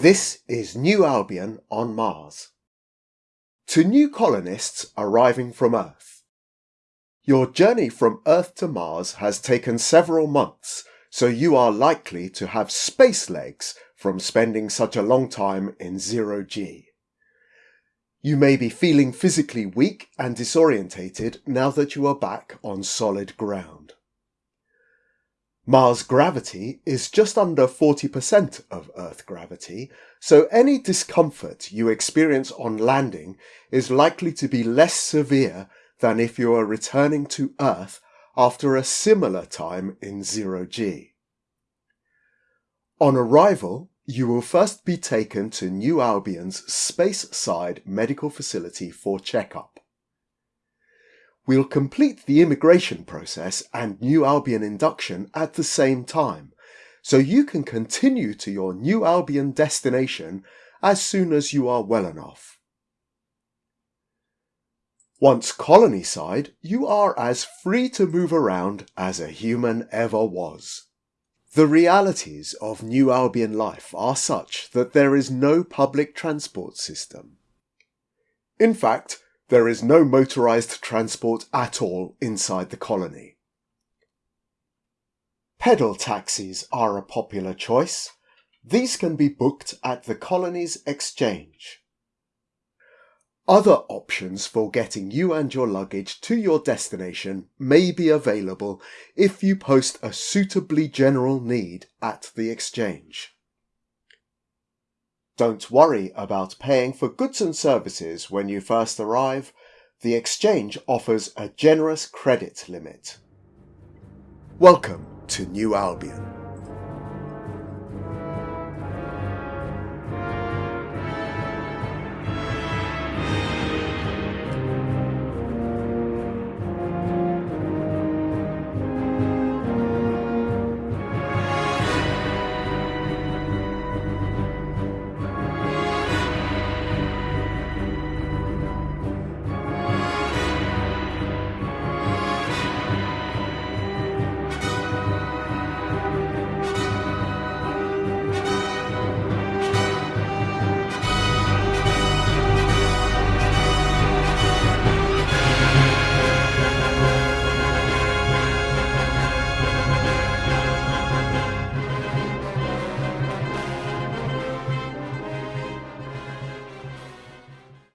This is New Albion on Mars. To new colonists arriving from Earth. Your journey from Earth to Mars has taken several months, so you are likely to have space legs from spending such a long time in zero G. You may be feeling physically weak and disorientated now that you are back on solid ground. Mars gravity is just under 40% of Earth gravity, so any discomfort you experience on landing is likely to be less severe than if you are returning to Earth after a similar time in zero G. On arrival, you will first be taken to New Albion's Speyside Medical Facility for checkup. We'll complete the immigration process and New Albion induction at the same time, so you can continue to your New Albion destination as soon as you are well enough. Once colony side, you are as free to move around as a human ever was. The realities of New Albion life are such that there is no public transport system. In fact, there is no motorised transport at all inside the colony. Pedal taxis are a popular choice. These can be booked at the colony's exchange. Other options for getting you and your luggage to your destination may be available if you post a suitably general need at the exchange. Don't worry about paying for goods and services when you first arrive. The exchange offers a generous credit limit. Welcome to New Albion.